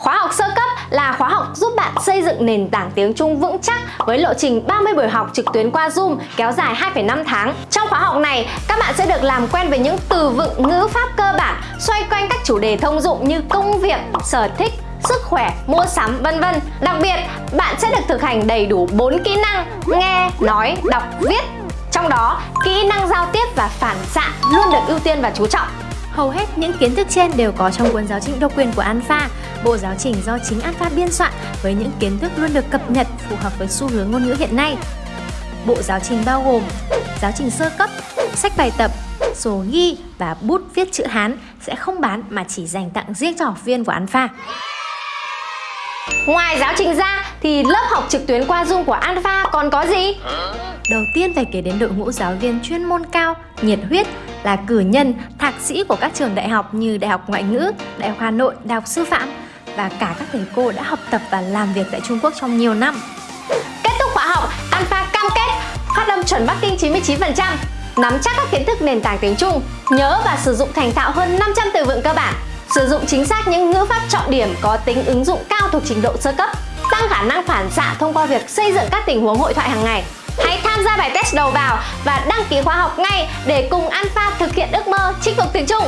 Khóa học sơ cấp là khóa học giúp bạn xây dựng nền tảng tiếng Trung vững chắc với lộ trình 30 buổi học trực tuyến qua Zoom kéo dài 2,5 tháng. Trong khóa học này, các bạn sẽ được làm quen với những từ vựng ngữ pháp cơ bản xoay quanh các chủ đề thông dụng như công việc, sở thích, sức khỏe, mua sắm, vân vân. Đặc biệt, bạn sẽ được thực hành đầy đủ 4 kỹ năng nghe, nói, đọc, viết. Trong đó, kỹ năng giao tiếp và phản xạ luôn được ưu tiên và chú trọng. Hầu hết những kiến thức trên đều có trong cuốn giáo trình độc quyền của Alpha, bộ giáo trình do chính Alpha biên soạn với những kiến thức luôn được cập nhật phù hợp với xu hướng ngôn ngữ hiện nay. Bộ giáo trình bao gồm giáo trình sơ cấp, sách bài tập, sổ ghi và bút viết chữ Hán sẽ không bán mà chỉ dành tặng riêng cho học viên của Alpha. Ngoài giáo trình ra thì lớp học trực tuyến qua Zoom của Alpha còn có gì? Đầu tiên phải kể đến đội ngũ giáo viên chuyên môn cao, nhiệt huyết là cử nhân, thạc sĩ của các trường đại học như Đại học Ngoại ngữ, Đại học Hà Nội, Đại học Sư phạm và cả các thầy cô đã học tập và làm việc tại Trung Quốc trong nhiều năm. Kết thúc khóa học, Alpha cam kết phát âm chuẩn Bắc Kinh 99%, nắm chắc các kiến thức nền tảng tiếng Trung, nhớ và sử dụng thành thạo hơn 500 từ vựng cơ bản, sử dụng chính xác những ngữ pháp trọng điểm có tính ứng dụng cao thuộc trình độ sơ cấp, tăng khả năng phản xạ thông qua việc xây dựng các tình huống hội thoại hàng ngày. Hãy tham gia bài test đầu vào và đăng ký khóa học ngay để cùng Alpha thực hiện ước mơ chinh phục tiếng Trung.